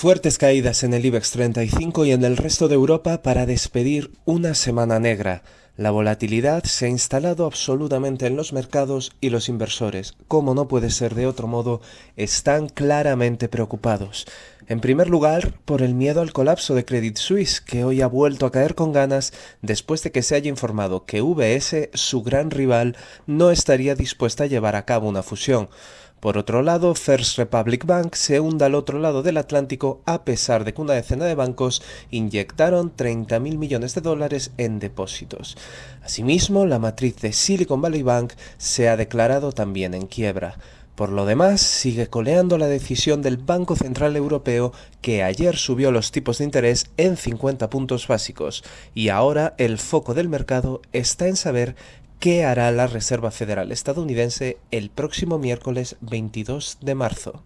Fuertes caídas en el IBEX 35 y en el resto de Europa para despedir una semana negra. La volatilidad se ha instalado absolutamente en los mercados y los inversores, como no puede ser de otro modo, están claramente preocupados. En primer lugar, por el miedo al colapso de Credit Suisse, que hoy ha vuelto a caer con ganas después de que se haya informado que VS, su gran rival, no estaría dispuesta a llevar a cabo una fusión. Por otro lado, First Republic Bank se hunde al otro lado del Atlántico a pesar de que una decena de bancos inyectaron 30.000 millones de dólares en depósitos. Asimismo, la matriz de Silicon Valley Bank se ha declarado también en quiebra. Por lo demás, sigue coleando la decisión del Banco Central Europeo que ayer subió los tipos de interés en 50 puntos básicos y ahora el foco del mercado está en saber qué hará la Reserva Federal estadounidense el próximo miércoles 22 de marzo.